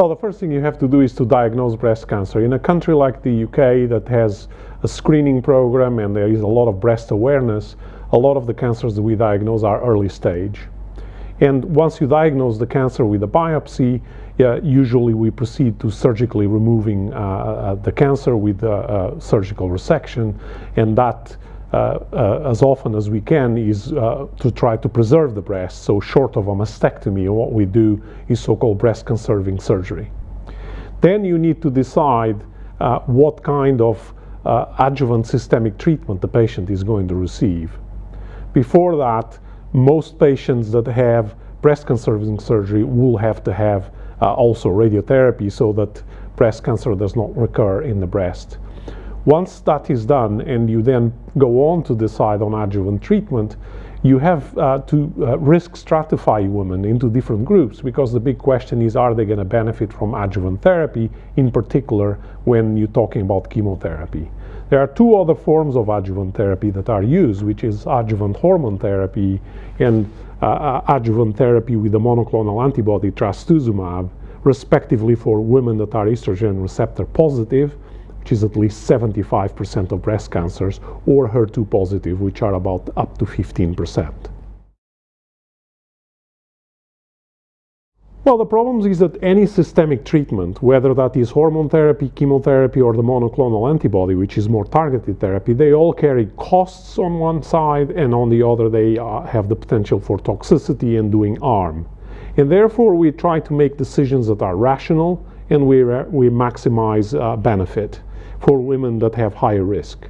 Well, the first thing you have to do is to diagnose breast cancer. In a country like the UK that has a screening program and there is a lot of breast awareness, a lot of the cancers that we diagnose are early stage. And once you diagnose the cancer with a biopsy, usually we proceed to surgically removing uh, uh, the cancer with surgical resection, and that as often as we can is uh, to try to preserve the breast. So short of a mastectomy, what we do is so-called breast conserving surgery. Then you need to decide what kind of adjuvant systemic treatment the patient is going to receive. Before that, most patients that have breast conserving surgery will have to have uh, also radiotherapy so that breast cancer does not recur in the breast. Once that is done and you then go on to decide on adjuvant treatment, you have uh, to uh, risk stratify women into different groups because the big question is are they going to benefit from adjuvant therapy, in particular when you're talking about chemotherapy. There are two other forms of adjuvant therapy that are used, which is adjuvant hormone therapy and uh, uh adjuvant therapy with the monoclonal antibody trastuzumab, respectively for women that are estrogen receptor positive which is at least 75% of breast cancers, or HER2 positive, which are about up to 15%. Well, the problem is that any systemic treatment, whether that is hormone therapy, chemotherapy, or the monoclonal antibody, which is more targeted therapy, they all carry costs on one side, and on the other, they uh, have the potential for toxicity and doing harm. And therefore, we try to make decisions that are rational and we, we maximize uh, benefit for women that have higher risk.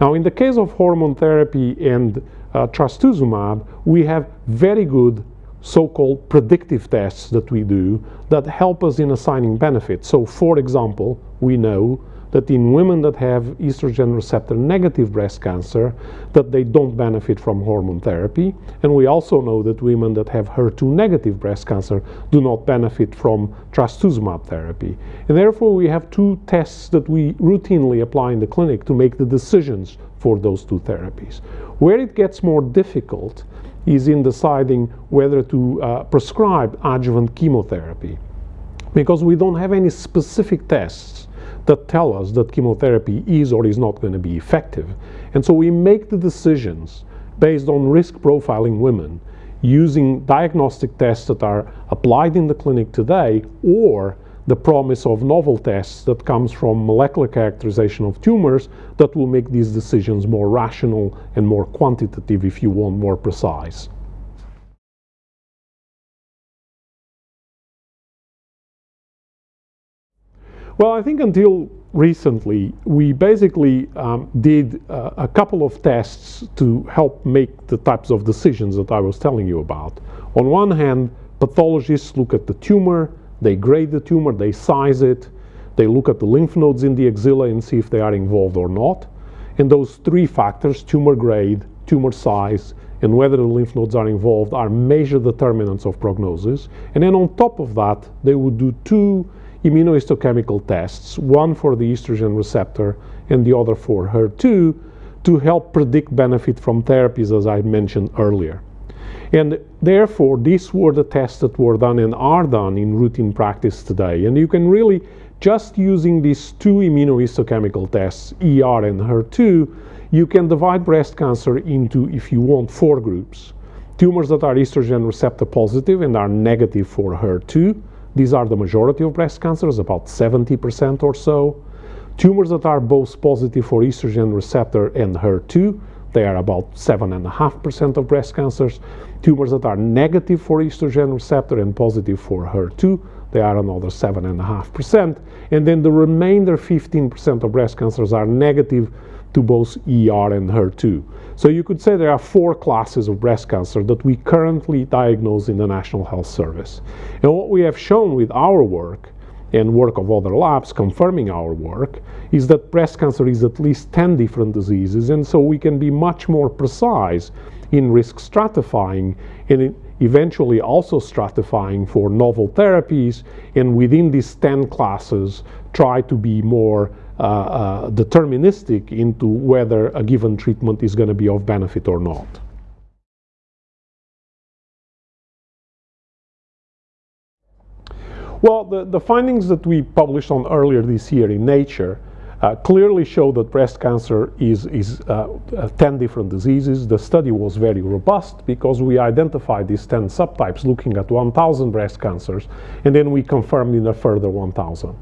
Now, in the case of hormone therapy and uh, trastuzumab, we have very good so-called predictive tests that we do that help us in assigning benefits. So, for example, we know that in women that have estrogen receptor negative breast cancer that they don't benefit from hormone therapy. And we also know that women that have HER2 negative breast cancer do not benefit from trastuzumab therapy. And therefore we have two tests that we routinely apply in the clinic to make the decisions for those two therapies. Where it gets more difficult is in deciding whether to uh, prescribe adjuvant chemotherapy because we don't have any specific tests that tell us that chemotherapy is or is not going to be effective. And so we make the decisions based on risk profiling women using diagnostic tests that are applied in the clinic today or the promise of novel tests that comes from molecular characterization of tumors that will make these decisions more rational and more quantitative if you want more precise. Well, I think until recently, we basically um, did uh, a couple of tests to help make the types of decisions that I was telling you about. On one hand, pathologists look at the tumor, they grade the tumor, they size it, they look at the lymph nodes in the axilla and see if they are involved or not. And those three factors, tumor grade, tumor size, and whether the lymph nodes are involved are major determinants of prognosis. And then on top of that, they would do two immunohistochemical tests, one for the estrogen receptor and the other for HER2, to help predict benefit from therapies as I mentioned earlier. And therefore, these were the tests that were done and are done in routine practice today. And you can really, just using these two immunohistochemical tests, ER and HER2, you can divide breast cancer into, if you want, four groups. Tumors that are estrogen receptor positive and are negative for HER2, these are the majority of breast cancers, about 70% or so. Tumors that are both positive for estrogen receptor and HER2, they are about 7.5% of breast cancers. Tumors that are negative for estrogen receptor and positive for HER2, they are another 7.5%. And then the remainder 15% of breast cancers are negative to both ER and HER2. So you could say there are four classes of breast cancer that we currently diagnose in the National Health Service. And what we have shown with our work and work of other labs confirming our work is that breast cancer is at least 10 different diseases and so we can be much more precise in risk stratifying and eventually also stratifying for novel therapies and within these 10 classes try to be more uh, uh, deterministic into whether a given treatment is going to be of benefit or not. Well, the, the findings that we published on earlier this year in Nature uh, clearly show that breast cancer is, is uh, uh, 10 different diseases. The study was very robust because we identified these 10 subtypes looking at 1,000 breast cancers, and then we confirmed in a further 1,000.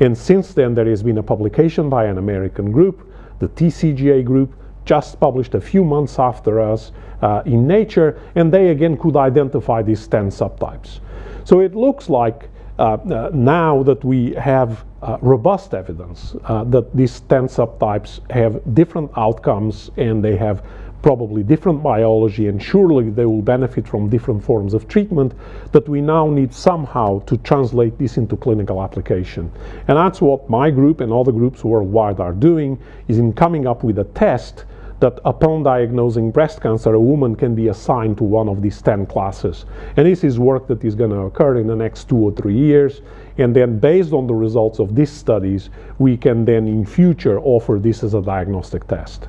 And since then, there has been a publication by an American group, the TCGA group, just published a few months after us uh, in Nature, and they again could identify these 10 subtypes. So it looks like Uh, uh, now that we have uh, robust evidence uh, that these 10 subtypes have different outcomes and they have probably different biology and surely they will benefit from different forms of treatment that we now need somehow to translate this into clinical application. And that's what my group and other groups worldwide are doing is in coming up with a test that upon diagnosing breast cancer, a woman can be assigned to one of these 10 classes. And this is work that is going to occur in the next two or three years. And then based on the results of these studies, we can then in future offer this as a diagnostic test.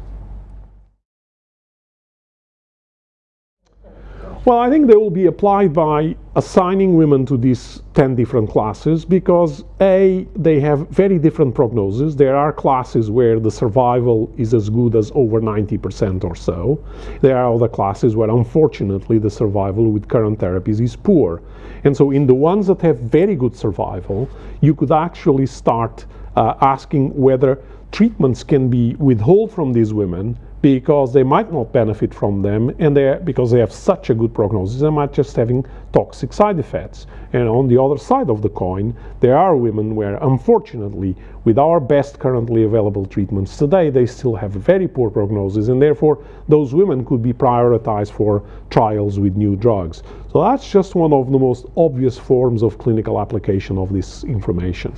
Well, I think they will be applied by assigning women to these 10 different classes because A, they have very different prognoses. There are classes where the survival is as good as over 90% or so. There are other classes where unfortunately the survival with current therapies is poor. And so in the ones that have very good survival, you could actually start uh, asking whether treatments can be withheld from these women because they might not benefit from them and they because they have such a good prognosis they might just having toxic side effects. And on the other side of the coin there are women where unfortunately with our best currently available treatments today they still have very poor prognosis and therefore those women could be prioritized for trials with new drugs. So that's just one of the most obvious forms of clinical application of this information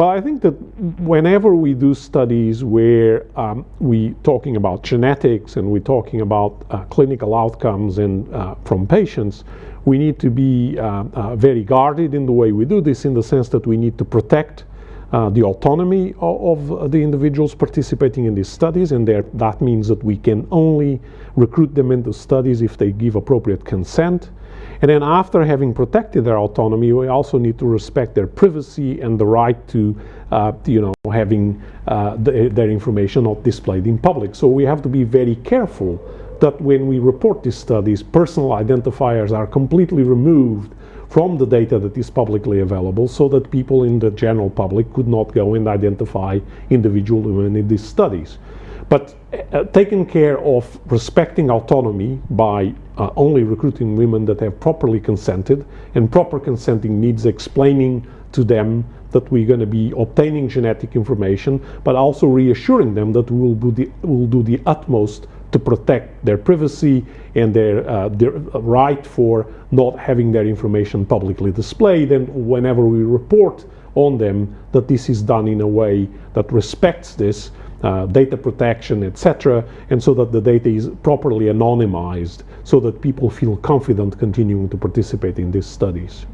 Well, I think that whenever we do studies where um, we talking about genetics and we're talking about uh, clinical outcomes and uh, from patients, we need to be uh, uh very guarded in the way we do this in the sense that we need to protect uh, the autonomy of, of, the individuals participating in these studies. And that means that we can only recruit them into studies if they give appropriate consent and then after having protected their autonomy, we also need to respect their privacy and the right to, uh, you know, having uh, the, their information not displayed in public. So we have to be very careful that when we report these studies, personal identifiers are completely removed from the data that is publicly available so that people in the general public could not go and identify individual women in these studies. But uh, taking care of respecting autonomy by uh, only recruiting women that have properly consented, and proper consenting needs explaining to them that we're going to be obtaining genetic information, but also reassuring them that we will do the, we'll do the utmost to protect their privacy and their, uh, their right for not having their information publicly displayed. And whenever we report on them, that this is done in a way that respects this uh, data protection, etc., and so that the data is properly anonymized so that people feel confident continuing to participate in these studies.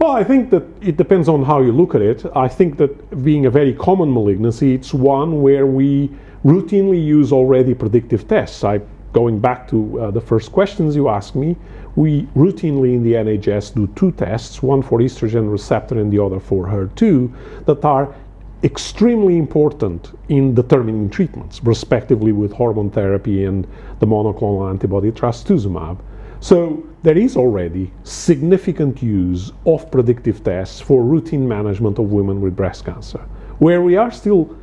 Well, I think that it depends on how you look at it. I think that being a very common malignancy, it's one where we routinely use already predictive tests. I, going back to uh, the first questions you asked me, we routinely in the NHS do two tests, one for estrogen receptor and the other for HER2, that are extremely important in determining treatments, respectively with hormone therapy and the monoclonal antibody trastuzumab. So there is already significant use of predictive tests for routine management of women with breast cancer. Where we are still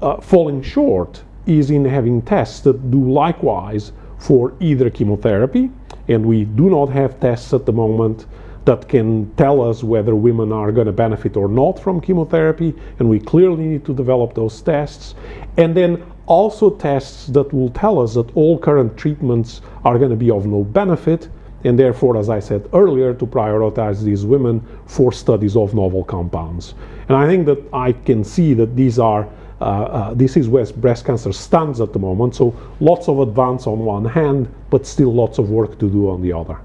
uh, falling short is in having tests that do likewise for either chemotherapy, and we do not have tests at the moment that can tell us whether women are going to benefit or not from chemotherapy, and we clearly need to develop those tests. And then also tests that will tell us that all current treatments are going to be of no benefit, and therefore, as I said earlier, to prioritize these women for studies of novel compounds. And I think that I can see that these are Uh, uh, this is where breast cancer stands at the moment. So lots of advance on one hand, but still lots of work to do on the other.